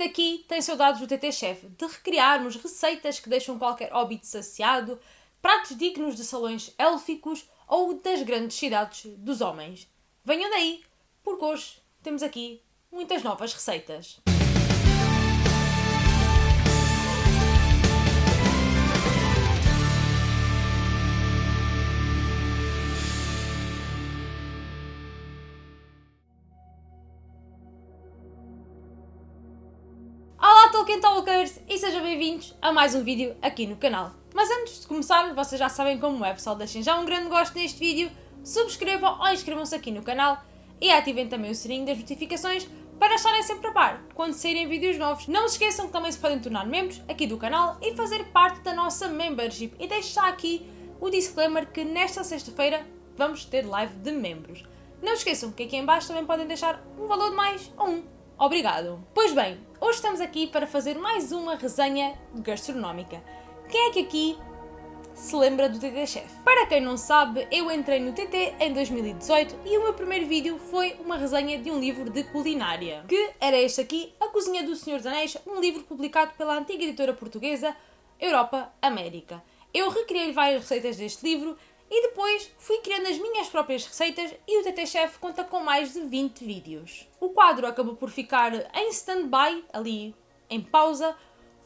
daqui tem saudades do TT Chef, de recriarmos receitas que deixam qualquer hobbit saciado, pratos dignos de salões élficos ou das grandes cidades dos homens. Venham daí, porque hoje temos aqui muitas novas receitas. Talkers e sejam bem-vindos a mais um vídeo aqui no canal. Mas antes de começar, vocês já sabem como é, pessoal, deixem já um grande gosto neste vídeo, subscrevam ou inscrevam-se aqui no canal e ativem também o sininho das notificações para estarem sempre a par quando saírem vídeos novos. Não se esqueçam que também se podem tornar membros aqui do canal e fazer parte da nossa membership. E deixo já aqui o disclaimer que nesta sexta-feira vamos ter live de membros. Não se esqueçam que aqui em baixo também podem deixar um valor de mais ou um Obrigado! Pois bem, hoje estamos aqui para fazer mais uma resenha gastronómica. Quem é que aqui se lembra do TT Chef? Para quem não sabe, eu entrei no TT em 2018 e o meu primeiro vídeo foi uma resenha de um livro de culinária, que era este aqui, A Cozinha do Senhor dos Anéis, um livro publicado pela antiga editora portuguesa Europa América. Eu recriei várias receitas deste livro e depois fui criando as minhas próprias receitas e o TT Chef conta com mais de 20 vídeos. O quadro acabou por ficar em stand-by, ali em pausa,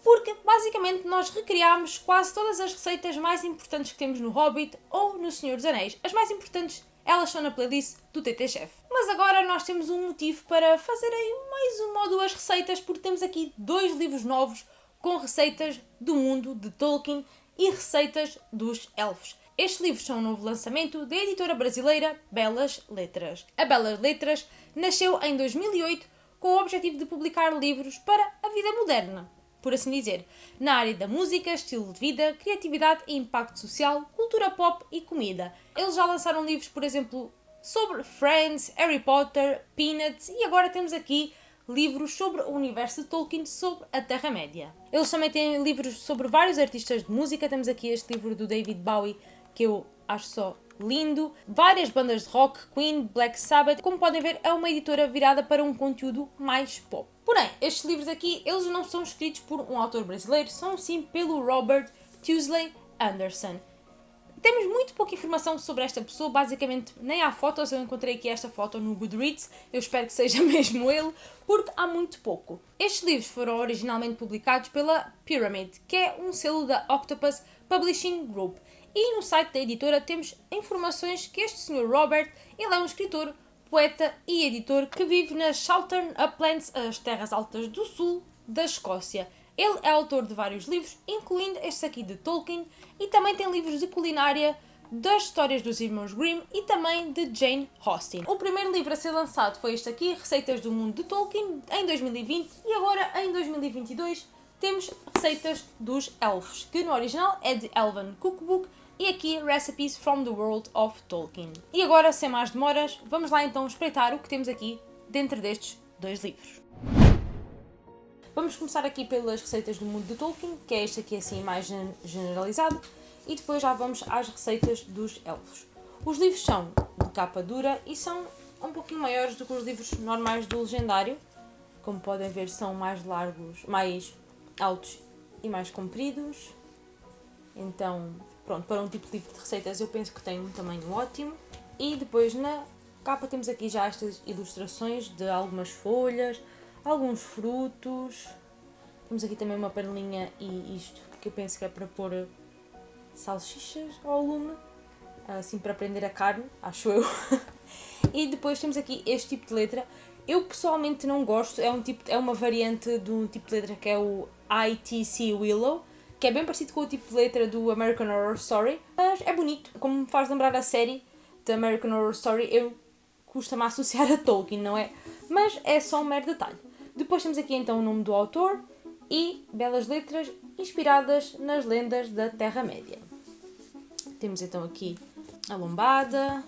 porque basicamente nós recriámos quase todas as receitas mais importantes que temos no Hobbit ou no Senhor dos Anéis. As mais importantes, elas estão na playlist do TT Chef. Mas agora nós temos um motivo para fazer aí mais uma ou duas receitas, porque temos aqui dois livros novos com receitas do mundo de Tolkien e receitas dos elfos. Estes livros são um novo lançamento da editora brasileira Belas Letras. A Belas Letras nasceu em 2008 com o objetivo de publicar livros para a vida moderna, por assim dizer, na área da música, estilo de vida, criatividade e impacto social, cultura pop e comida. Eles já lançaram livros, por exemplo, sobre Friends, Harry Potter, Peanuts e agora temos aqui livros sobre o universo de Tolkien, sobre a Terra-média. Eles também têm livros sobre vários artistas de música. Temos aqui este livro do David Bowie que eu acho só lindo. Várias bandas de rock, Queen, Black Sabbath. Como podem ver, é uma editora virada para um conteúdo mais pop. Porém, estes livros aqui, eles não são escritos por um autor brasileiro, são sim pelo Robert Tuesley Anderson. Temos muito pouca informação sobre esta pessoa, basicamente nem há fotos, eu encontrei aqui esta foto no Goodreads, eu espero que seja mesmo ele, porque há muito pouco. Estes livros foram originalmente publicados pela Pyramid, que é um selo da Octopus Publishing Group, e no site da editora temos informações que este Sr. Robert ele é um escritor, poeta e editor que vive nas Southern Uplands, as terras altas do sul da Escócia. Ele é autor de vários livros, incluindo este aqui de Tolkien, e também tem livros de culinária, das histórias dos irmãos Grimm e também de Jane Austen. O primeiro livro a ser lançado foi este aqui, Receitas do Mundo de Tolkien, em 2020, e agora em 2022 temos Receitas dos Elfos, que no original é de Elven Cookbook e aqui Recipes from the World of Tolkien. E agora, sem mais demoras, vamos lá então espreitar o que temos aqui dentro destes dois livros. Vamos começar aqui pelas receitas do mundo de Tolkien, que é este aqui assim mais generalizado, e depois já vamos às receitas dos elfos. Os livros são de capa dura e são um pouquinho maiores do que os livros normais do Legendário. Como podem ver, são mais largos, mais altos e mais compridos. Então Pronto, para um tipo de receitas eu penso que tem um tamanho ótimo. E depois na capa temos aqui já estas ilustrações de algumas folhas, alguns frutos. Temos aqui também uma panelinha e isto que eu penso que é para pôr salsichas ao lume, assim para prender a carne, acho eu. e depois temos aqui este tipo de letra. Eu pessoalmente não gosto, é, um tipo, é uma variante de um tipo de letra que é o ITC Willow que é bem parecido com o tipo de letra do American Horror Story, mas é bonito, como me faz lembrar a série de American Horror Story, eu custa-me associar a Tolkien, não é? Mas é só um mero detalhe. Depois temos aqui então o nome do autor e belas letras inspiradas nas lendas da Terra-média. Temos então aqui a lombada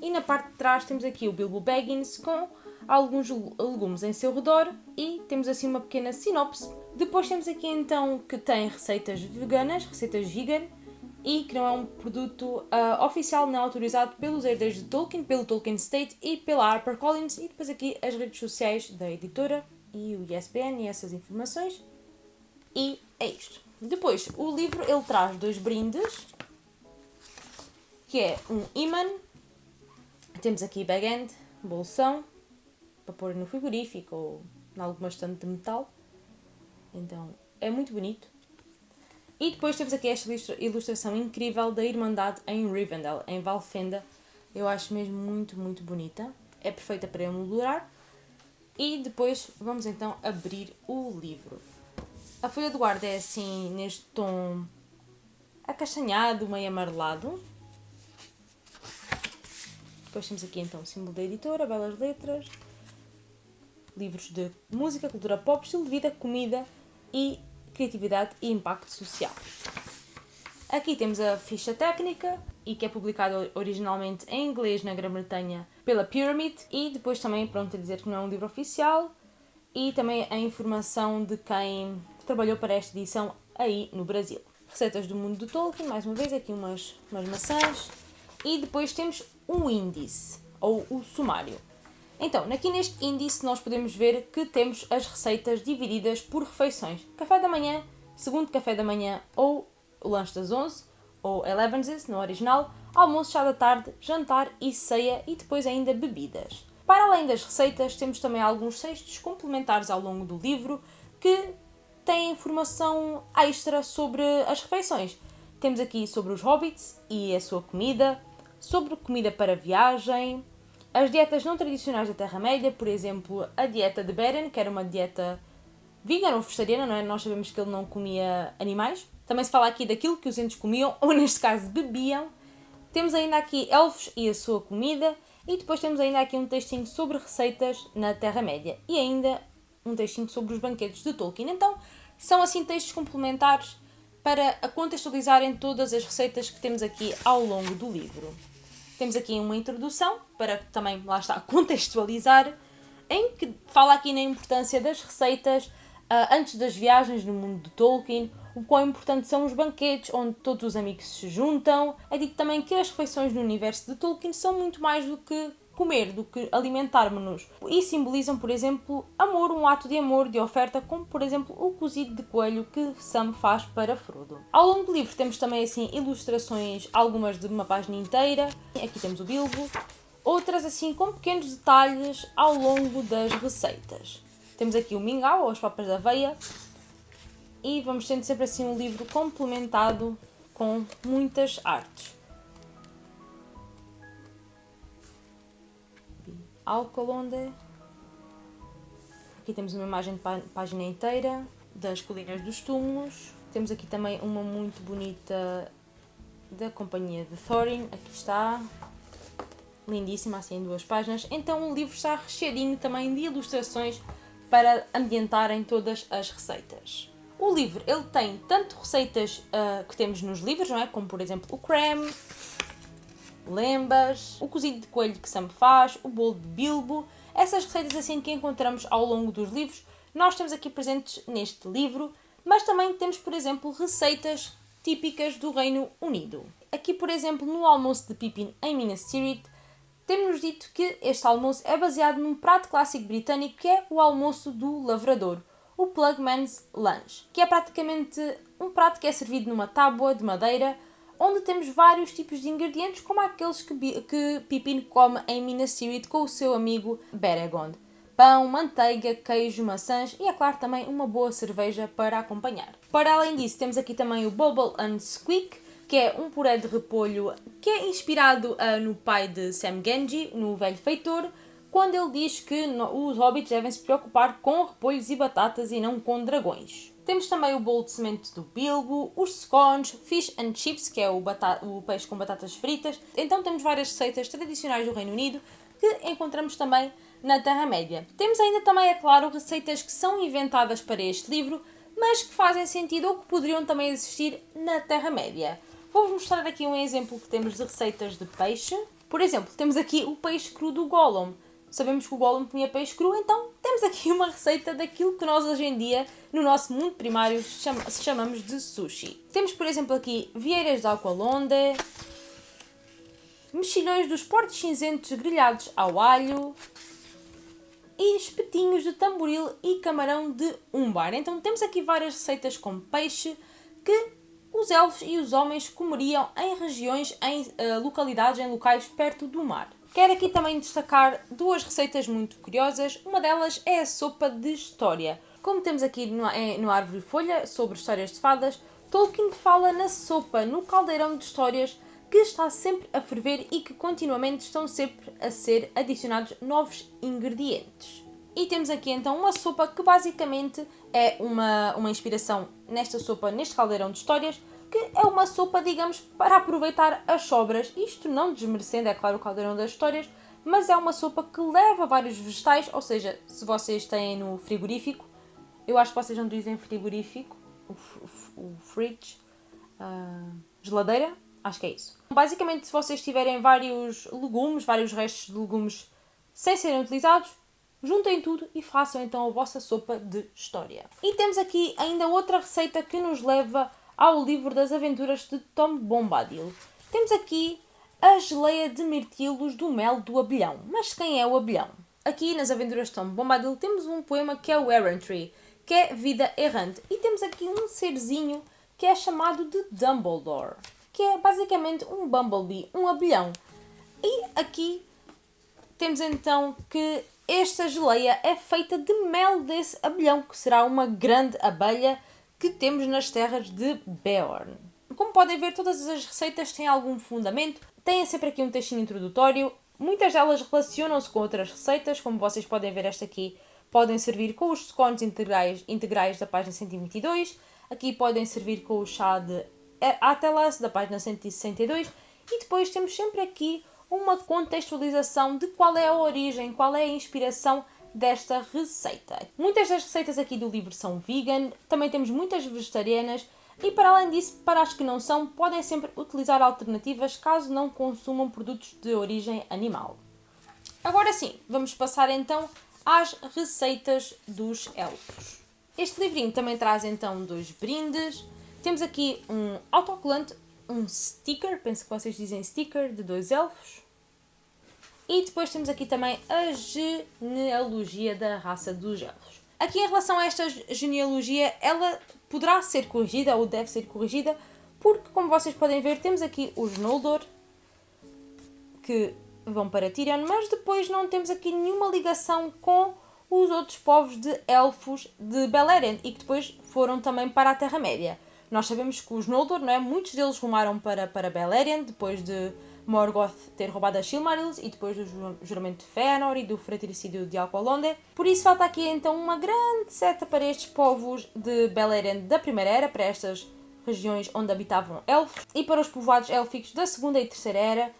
e na parte de trás temos aqui o Bilbo Baggins com alguns legumes em seu redor e temos assim uma pequena sinopse depois temos aqui então que tem receitas veganas, receitas vegan, e que não é um produto uh, oficial não autorizado pelos herdeiros de Tolkien, pelo Tolkien State e pela HarperCollins, e depois aqui as redes sociais da editora e o ISBN e essas informações. E é isto. Depois, o livro ele traz dois brindes, que é um imã, temos aqui bag-end, bolsão, para pôr no frigorífico ou em alguma estante de metal. Então, é muito bonito. E depois temos aqui esta ilustração incrível da Irmandade em Rivendell, em Valfenda. Eu acho mesmo muito, muito bonita. É perfeita para emoldurar. E depois vamos então abrir o livro. A folha de guarda é assim, neste tom acastanhado, meio amarelado. Depois temos aqui então o símbolo da editora, belas letras, livros de música, cultura pop, estilo de vida, comida e criatividade e impacto social. Aqui temos a ficha técnica e que é publicada originalmente em inglês na Grã-Bretanha pela Pyramid e depois também pronto a dizer que não é um livro oficial e também a informação de quem trabalhou para esta edição aí no Brasil. Receitas do mundo do Tolkien, mais uma vez aqui umas, umas maçãs e depois temos um índice ou o sumário. Então, aqui neste índice nós podemos ver que temos as receitas divididas por refeições. Café da manhã, segundo café da manhã ou lanche das 11, ou 11 no original, almoço, chá da tarde, jantar e ceia e depois ainda bebidas. Para além das receitas, temos também alguns textos complementares ao longo do livro que têm informação extra sobre as refeições. Temos aqui sobre os hobbits e a sua comida, sobre comida para viagem, as dietas não tradicionais da Terra-média, por exemplo, a dieta de Beren, que era uma dieta vegan ou vegetariana, não é? Nós sabemos que ele não comia animais. Também se fala aqui daquilo que os entes comiam, ou neste caso bebiam. Temos ainda aqui elfos e a sua comida. E depois temos ainda aqui um textinho sobre receitas na Terra-média. E ainda um textinho sobre os banquetes de Tolkien. Então, são assim textos complementares para contextualizarem todas as receitas que temos aqui ao longo do livro. Temos aqui uma introdução para também, lá está, contextualizar, em que fala aqui na importância das receitas uh, antes das viagens no mundo de Tolkien, o quão importantes são os banquetes onde todos os amigos se juntam. É dito também que as refeições no universo de Tolkien são muito mais do que comer do que alimentarmos-nos. E simbolizam, por exemplo, amor, um ato de amor, de oferta, como por exemplo o cozido de coelho que Sam faz para Frodo. Ao longo do livro temos também assim ilustrações, algumas de uma página inteira. Aqui temos o Bilbo, outras assim com pequenos detalhes ao longo das receitas. Temos aqui o mingau ou as papas da aveia e vamos tendo sempre assim um livro complementado com muitas artes. Alcolonde. Aqui temos uma imagem de página inteira das colinas dos túmulos. Temos aqui também uma muito bonita da companhia de Thorin. Aqui está. Lindíssima, assim em duas páginas. Então o livro está recheadinho também de ilustrações para ambientarem todas as receitas. O livro ele tem tanto receitas uh, que temos nos livros, não é? como por exemplo o creme, lembas, o cozido de coelho que Sam faz, o bolo de Bilbo, essas receitas assim que encontramos ao longo dos livros, nós temos aqui presentes neste livro, mas também temos, por exemplo, receitas típicas do Reino Unido. Aqui, por exemplo, no almoço de Pippin em Minas Tirith, temos-nos dito que este almoço é baseado num prato clássico britânico que é o almoço do lavrador, o Plugman's Lunch, que é praticamente um prato que é servido numa tábua de madeira onde temos vários tipos de ingredientes, como aqueles que, que Pippin come em Minas Tirith com o seu amigo Beregond. Pão, manteiga, queijo, maçãs e, é claro, também uma boa cerveja para acompanhar. Para além disso, temos aqui também o Bubble and Squeak, que é um puré de repolho que é inspirado uh, no pai de Sam Genji, no Velho Feitor, quando ele diz que no, os hobbits devem se preocupar com repolhos e batatas e não com dragões. Temos também o bolo de semente do Bilbo, os scones, fish and chips, que é o, o peixe com batatas fritas. Então temos várias receitas tradicionais do Reino Unido que encontramos também na Terra-média. Temos ainda também, é claro, receitas que são inventadas para este livro, mas que fazem sentido ou que poderiam também existir na Terra-média. Vou-vos mostrar aqui um exemplo que temos de receitas de peixe. Por exemplo, temos aqui o peixe cru do Gollum sabemos que o Gollum comia peixe cru, então temos aqui uma receita daquilo que nós hoje em dia, no nosso mundo primário, chama chamamos de sushi. Temos, por exemplo, aqui vieiras de aqualonde, mexilhões dos portos cinzentos grelhados ao alho e espetinhos de tamboril e camarão de umbar. Então temos aqui várias receitas com peixe que os elfos e os homens comeriam em regiões, em uh, localidades, em locais perto do mar. Quero aqui também destacar duas receitas muito curiosas. Uma delas é a sopa de história. Como temos aqui no, no Árvore Folha sobre histórias de fadas, Tolkien fala na sopa, no caldeirão de histórias que está sempre a ferver e que continuamente estão sempre a ser adicionados novos ingredientes. E temos aqui então uma sopa que basicamente é uma, uma inspiração nesta sopa, neste caldeirão de histórias, que é uma sopa, digamos, para aproveitar as sobras. Isto não desmerecendo, é claro, o caldeirão das histórias, mas é uma sopa que leva vários vegetais, ou seja, se vocês têm no frigorífico, eu acho que vocês não dizem frigorífico, o, o, fridge, uh, geladeira, acho que é isso. Basicamente, se vocês tiverem vários legumes, vários restos de legumes sem serem utilizados, juntem tudo e façam então a vossa sopa de história. E temos aqui ainda outra receita que nos leva ao livro das aventuras de Tom Bombadil. Temos aqui a geleia de mirtilos do mel do abelhão. Mas quem é o abelhão? Aqui nas aventuras de Tom Bombadil temos um poema que é o Errantry, que é Vida Errante. E temos aqui um serzinho que é chamado de Dumbledore, que é basicamente um bumblebee, um abelhão. E aqui temos então que esta geleia é feita de mel desse abelhão, que será uma grande abelha que temos nas terras de Beorn. Como podem ver, todas as receitas têm algum fundamento, têm sempre aqui um textinho introdutório, muitas delas relacionam-se com outras receitas, como vocês podem ver esta aqui podem servir com os scones integrais, integrais da página 122, aqui podem servir com o chá de Atelas da página 162 e depois temos sempre aqui uma contextualização de qual é a origem, qual é a inspiração desta receita. Muitas das receitas aqui do livro são vegan, também temos muitas vegetarianas e para além disso, para as que não são, podem sempre utilizar alternativas caso não consumam produtos de origem animal. Agora sim, vamos passar então às receitas dos elfos. Este livrinho também traz então dois brindes. Temos aqui um autocolante, um sticker, penso que vocês dizem sticker, de dois elfos. E depois temos aqui também a genealogia da raça dos elfos. Aqui em relação a esta genealogia, ela poderá ser corrigida ou deve ser corrigida, porque como vocês podem ver, temos aqui os Noldor, que vão para Tirion, mas depois não temos aqui nenhuma ligação com os outros povos de elfos de Beleriand e que depois foram também para a Terra-média. Nós sabemos que os Noldor, não é? muitos deles rumaram para, para Beleriand depois de Morgoth ter roubado as Silmarils e depois do juramento de Fëanor e do fratricídio de Alqualonde. Por isso falta aqui então uma grande seta para estes povos de Beleriand da Primeira Era, para estas regiões onde habitavam elfos, e para os povoados élficos da Segunda e Terceira Era,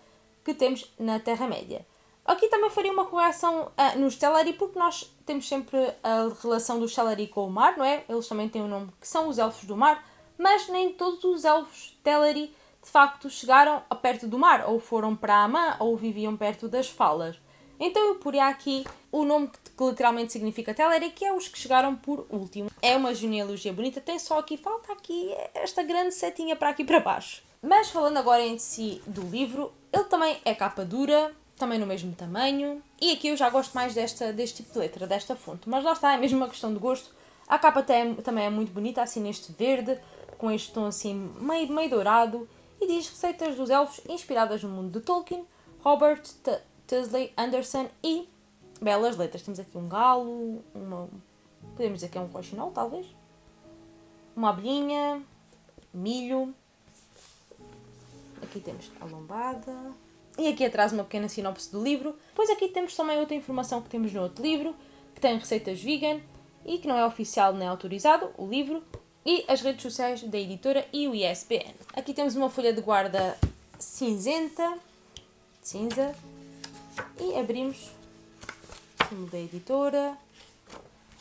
que temos na Terra-média. Aqui também faria uma correção uh, nos Teleri, porque nós temos sempre a relação dos Teleri com o mar, não é? Eles também têm o um nome que são os Elfos do Mar, mas nem todos os Elfos Teleri de facto chegaram perto do mar, ou foram para Amã, ou viviam perto das falas. Então eu poria aqui o nome que literalmente significa Teleri, que é os que chegaram por último. É uma genealogia bonita, tem só aqui, falta aqui esta grande setinha para aqui para baixo. Mas falando agora em si do livro, ele também é capa dura, também no mesmo tamanho. E aqui eu já gosto mais desta, deste tipo de letra, desta fonte. Mas lá está, é mesmo uma questão de gosto. A capa também é muito bonita, assim neste verde, com este tom assim meio, meio dourado. E diz receitas dos elfos inspiradas no mundo de Tolkien, Robert Tusley Anderson e belas letras. Temos aqui um galo, uma, podemos dizer que é um coxinol, talvez. Uma abelhinha, milho, Aqui temos a lombada. E aqui atrás uma pequena sinopse do livro. Depois aqui temos também outra informação que temos no outro livro, que tem receitas vegan e que não é oficial nem autorizado, o livro, e as redes sociais da editora e o ISBN. Aqui temos uma folha de guarda cinzenta, cinza, e abrimos o da editora.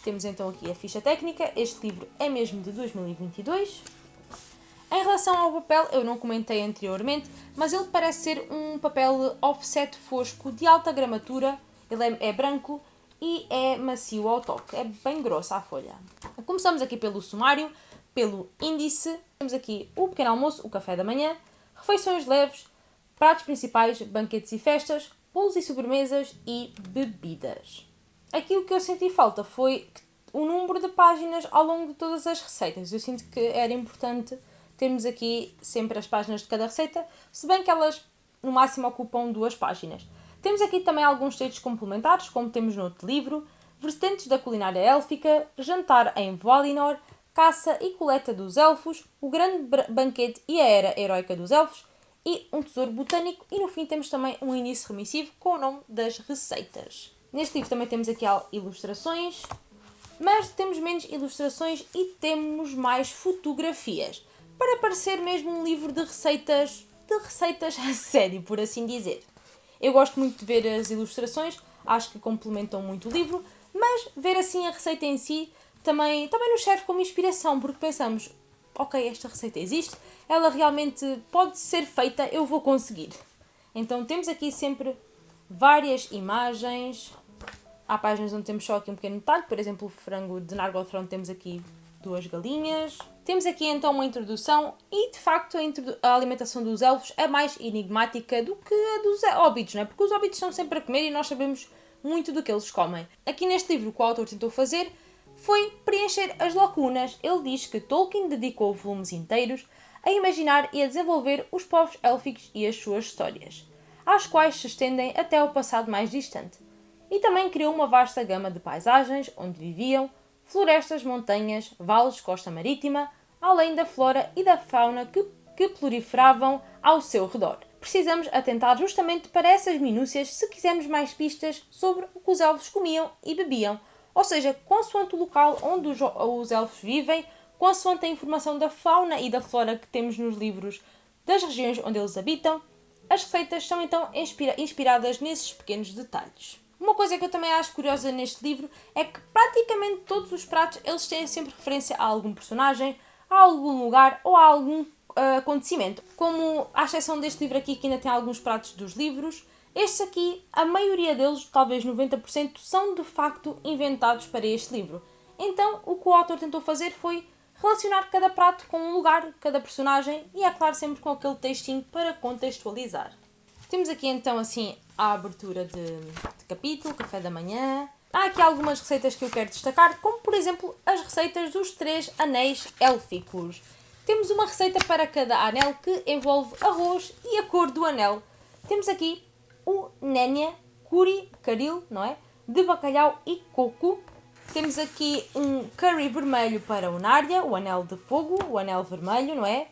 Temos então aqui a ficha técnica. Este livro é mesmo de 2022. Em relação ao papel, eu não comentei anteriormente, mas ele parece ser um papel offset fosco de alta gramatura, ele é, é branco e é macio ao toque, é bem grossa a folha. Começamos aqui pelo sumário, pelo índice, temos aqui o pequeno almoço, o café da manhã, refeições leves, pratos principais, banquetes e festas, bolos e sobremesas e bebidas. aqui o que eu senti falta foi o número de páginas ao longo de todas as receitas. Eu sinto que era importante termos aqui sempre as páginas de cada receita, se bem que elas no máximo ocupam duas páginas. Temos aqui também alguns textos complementares, como temos no outro livro, vertentes da culinária élfica, jantar em Valinor, caça e coleta dos elfos, o grande banquete e a era heroica dos elfos, e um tesouro botânico, e no fim temos também um início remissivo com o nome das receitas. Neste livro também temos aqui ilustrações, mas temos menos ilustrações e temos mais fotografias, para parecer mesmo um livro de receitas, de receitas a sério, por assim dizer. Eu gosto muito de ver as ilustrações, acho que complementam muito o livro, mas ver assim a receita em si também, também nos serve como inspiração, porque pensamos, ok, esta receita existe, ela realmente pode ser feita, eu vou conseguir. Então temos aqui sempre várias imagens. Há páginas onde temos só aqui um pequeno detalhe, por exemplo, o frango de Nargothrond temos aqui duas galinhas. Temos aqui então uma introdução e de facto a, a alimentação dos elfos é mais enigmática do que a dos hobbits, não é? Porque os hobbits estão sempre a comer e nós sabemos muito do que eles comem. Aqui neste livro o que o autor tentou fazer foi preencher as lacunas. Ele diz que Tolkien dedicou volumes inteiros a imaginar e a desenvolver os povos élficos e as suas histórias, às quais se estendem até ao passado mais distante. E também criou uma vasta gama de paisagens onde viviam, florestas, montanhas, vales, costa marítima, além da flora e da fauna que, que proliferavam ao seu redor. Precisamos atentar justamente para essas minúcias se quisermos mais pistas sobre o que os elfos comiam e bebiam, ou seja, consoante o local onde os, os elfos vivem, consoante a informação da fauna e da flora que temos nos livros das regiões onde eles habitam, as receitas são então inspira inspiradas nesses pequenos detalhes. Uma coisa que eu também acho curiosa neste livro é que praticamente todos os pratos eles têm sempre referência a algum personagem, a algum lugar ou a algum uh, acontecimento. Como à exceção deste livro aqui que ainda tem alguns pratos dos livros, estes aqui, a maioria deles, talvez 90%, são de facto inventados para este livro. Então, o que o autor tentou fazer foi relacionar cada prato com um lugar, cada personagem e, é claro, sempre com aquele textinho para contextualizar. Temos aqui então assim a abertura de, de capítulo, café da manhã. Há aqui algumas receitas que eu quero destacar, como por exemplo as receitas dos três anéis élficos. Temos uma receita para cada anel que envolve arroz e a cor do anel. Temos aqui o Nénia, Curi, Caril, não é? De bacalhau e coco. Temos aqui um curry vermelho para o Narya, o anel de fogo, o anel vermelho, não é?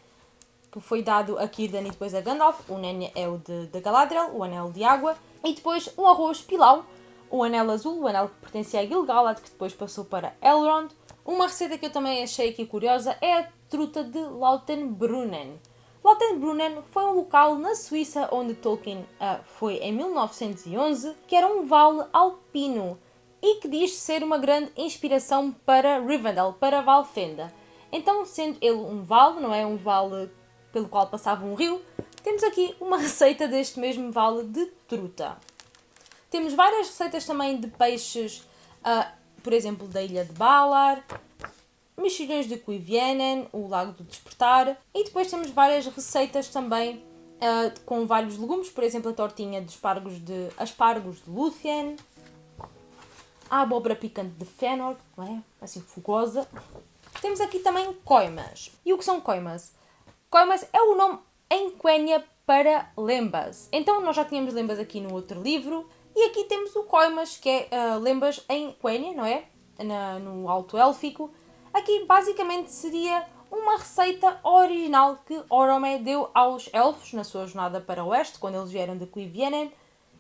Que foi dado a Círdan e depois a Gandalf. O Nénia é o de, de Galadriel, o anel de água. E depois um arroz pilau, o anel azul, o anel que pertencia a Gil-galad, que depois passou para Elrond. Uma receita que eu também achei aqui curiosa é a truta de Lautenbrunnen. Lautenbrunnen foi um local na Suíça onde Tolkien uh, foi em 1911, que era um vale alpino e que diz ser uma grande inspiração para Rivendell, para Valfenda. Então, sendo ele um vale, não é um vale pelo qual passava um rio, temos aqui uma receita deste mesmo vale de truta. Temos várias receitas também de peixes, uh, por exemplo, da ilha de Balar, mexilhões de Cuivienen, o Lago do Despertar, e depois temos várias receitas também uh, com vários legumes, por exemplo, a tortinha de aspargos de, aspargos de Luthien, a abóbora picante de Fëanor, não é? Assim, fogosa. Temos aqui também coimas. E o que são coimas? Coimas é o nome em Quenya para lembas. Então, nós já tínhamos lembas aqui no outro livro, e aqui temos o coimas, que é uh, lembas em Quenya, não é? Na, no Alto Élfico, Aqui basicamente seria uma receita original que Orome deu aos elfos na sua jornada para o oeste, quando eles vieram de Cuivienen,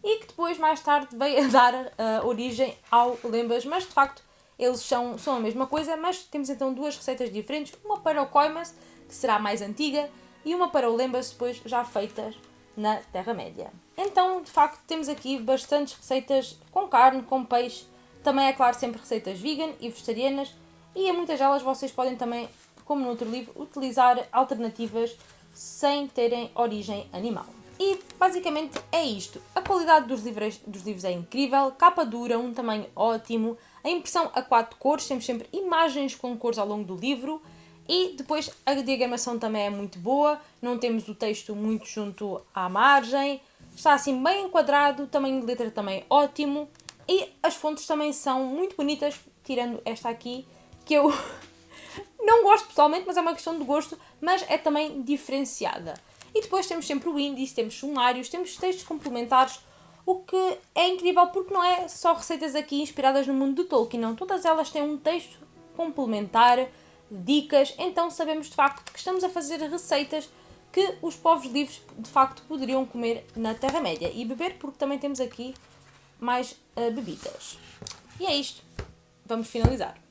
e que depois, mais tarde, veio a dar uh, origem ao Lembas, mas de facto eles são, são a mesma coisa, mas temos então duas receitas diferentes, uma para o Coimas, que será mais antiga, e uma para o Lembas, depois já feitas na Terra-média. Então, de facto, temos aqui bastantes receitas com carne, com peixe, também é claro sempre receitas vegan e vegetarianas, e em muitas delas vocês podem também, como no outro livro, utilizar alternativas sem terem origem animal. E basicamente é isto. A qualidade dos livros, dos livros é incrível, capa dura, um tamanho ótimo, a impressão a quatro cores, temos sempre imagens com cores ao longo do livro e depois a diagramação também é muito boa, não temos o texto muito junto à margem, está assim bem enquadrado, tamanho de letra também ótimo e as fontes também são muito bonitas, tirando esta aqui, que eu não gosto pessoalmente, mas é uma questão de gosto, mas é também diferenciada. E depois temos sempre o índice, temos sumários, temos textos complementares, o que é incrível porque não é só receitas aqui inspiradas no mundo do Tolkien, não. Todas elas têm um texto complementar, dicas, então sabemos de facto que estamos a fazer receitas que os povos livres de facto poderiam comer na Terra-média e beber, porque também temos aqui mais uh, bebidas. E é isto. Vamos finalizar.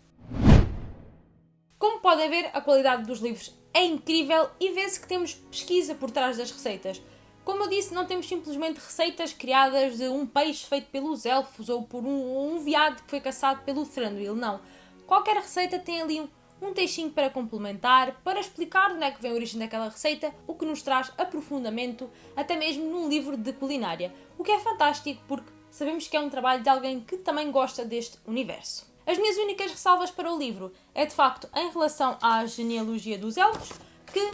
Como podem ver, a qualidade dos livros é incrível e vê-se que temos pesquisa por trás das receitas. Como eu disse, não temos simplesmente receitas criadas de um peixe feito pelos elfos ou por um, um veado que foi caçado pelo Thranduil, não. Qualquer receita tem ali um, um textinho para complementar, para explicar de onde é que vem a origem daquela receita, o que nos traz aprofundamento, até mesmo num livro de culinária. O que é fantástico porque sabemos que é um trabalho de alguém que também gosta deste universo. As minhas únicas ressalvas para o livro é de facto em relação à genealogia dos elfos, que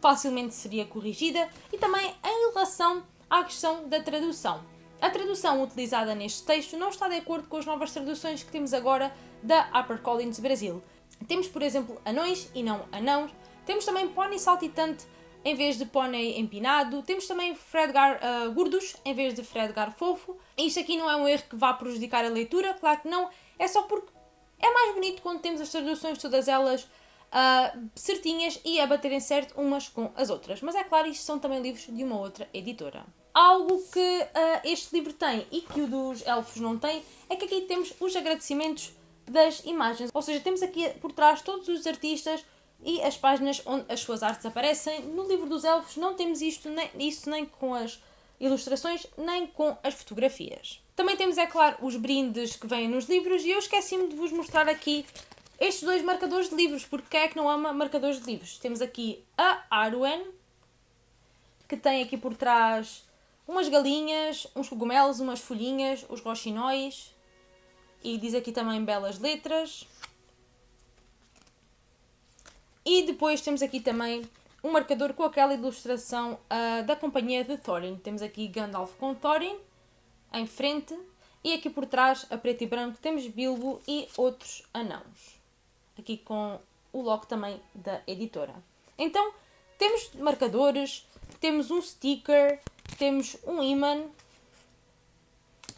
facilmente seria corrigida, e também em relação à questão da tradução. A tradução utilizada neste texto não está de acordo com as novas traduções que temos agora da HarperCollins Brasil. Temos, por exemplo, anões e não anãos. Temos também pônei saltitante em vez de pônei empinado. Temos também Fredgar uh, gordos em vez de Fredgar fofo. Isto aqui não é um erro que vá prejudicar a leitura, claro que não. É só porque é mais bonito quando temos as traduções todas elas uh, certinhas e a baterem certo umas com as outras. Mas é claro, isto são também livros de uma outra editora. Algo que uh, este livro tem e que o dos elfos não tem é que aqui temos os agradecimentos das imagens. Ou seja, temos aqui por trás todos os artistas e as páginas onde as suas artes aparecem. No livro dos elfos não temos isto, nem, isso nem com as ilustrações, nem com as fotografias. Também temos, é claro, os brindes que vêm nos livros e eu esqueci-me de vos mostrar aqui estes dois marcadores de livros, porque quem é que não ama marcadores de livros? Temos aqui a Arwen, que tem aqui por trás umas galinhas, uns cogumelos, umas folhinhas, os roxinóis, e diz aqui também belas letras. E depois temos aqui também um marcador com aquela ilustração uh, da companhia de Thorin. Temos aqui Gandalf com Thorin em frente e aqui por trás, a preto e branco, temos Bilbo e outros anãos. Aqui com o logo também da editora. Então, temos marcadores, temos um sticker, temos um imã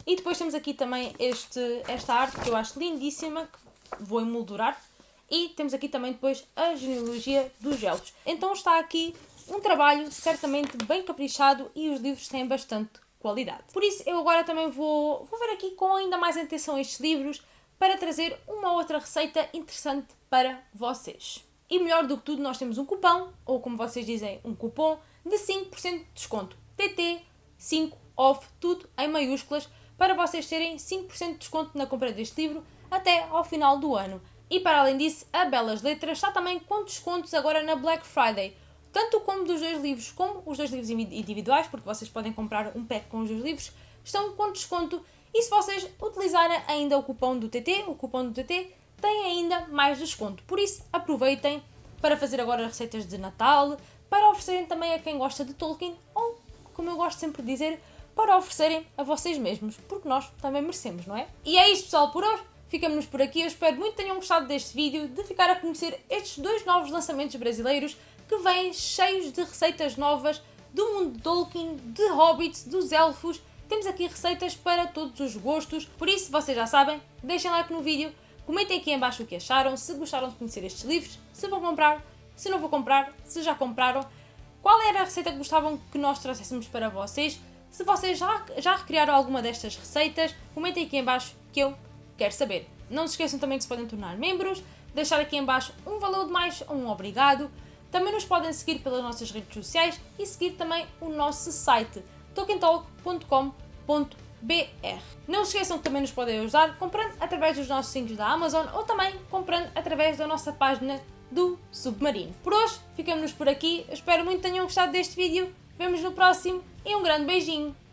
e depois temos aqui também este, esta arte que eu acho lindíssima, que vou emoldurar. E temos aqui também depois a genealogia dos elfos. Então está aqui um trabalho certamente bem caprichado e os livros têm bastante qualidade. Por isso eu agora também vou, vou ver aqui com ainda mais atenção estes livros para trazer uma outra receita interessante para vocês. E melhor do que tudo, nós temos um cupom, ou como vocês dizem, um cupom de 5% de desconto. TT 5 off, tudo em maiúsculas, para vocês terem 5% de desconto na compra deste livro até ao final do ano. E para além disso, a Belas Letras está também com descontos agora na Black Friday, tanto como dos dois livros como os dois livros individuais, porque vocês podem comprar um pack com os dois livros, estão com desconto. E se vocês utilizarem ainda o cupom do TT, o cupom do TT tem ainda mais desconto. Por isso, aproveitem para fazer agora receitas de Natal, para oferecerem também a quem gosta de Tolkien, ou, como eu gosto sempre de dizer, para oferecerem a vocês mesmos, porque nós também merecemos, não é? E é isto pessoal por hoje, ficamos por aqui, eu espero muito que tenham gostado deste vídeo, de ficar a conhecer estes dois novos lançamentos brasileiros que vêm cheios de receitas novas do mundo de Tolkien, de hobbits, dos elfos, temos aqui receitas para todos os gostos, por isso vocês já sabem, deixem like no vídeo, comentem aqui em baixo o que acharam, se gostaram de conhecer estes livros, se vão comprar, se não vou comprar, se já compraram, qual era a receita que gostavam que nós trouxéssemos para vocês, se vocês já, já recriaram alguma destas receitas, comentem aqui em baixo que eu quero saber. Não se esqueçam também que se podem tornar membros, deixar aqui em baixo um valor de mais ou um obrigado. Também nos podem seguir pelas nossas redes sociais e seguir também o nosso site tokentalk.com.br. Não se esqueçam que também nos podem ajudar comprando através dos nossos links da Amazon ou também comprando através da nossa página do Submarino. Por hoje, ficamos por aqui. espero muito que tenham gostado deste vídeo. Vemos no próximo e um grande beijinho!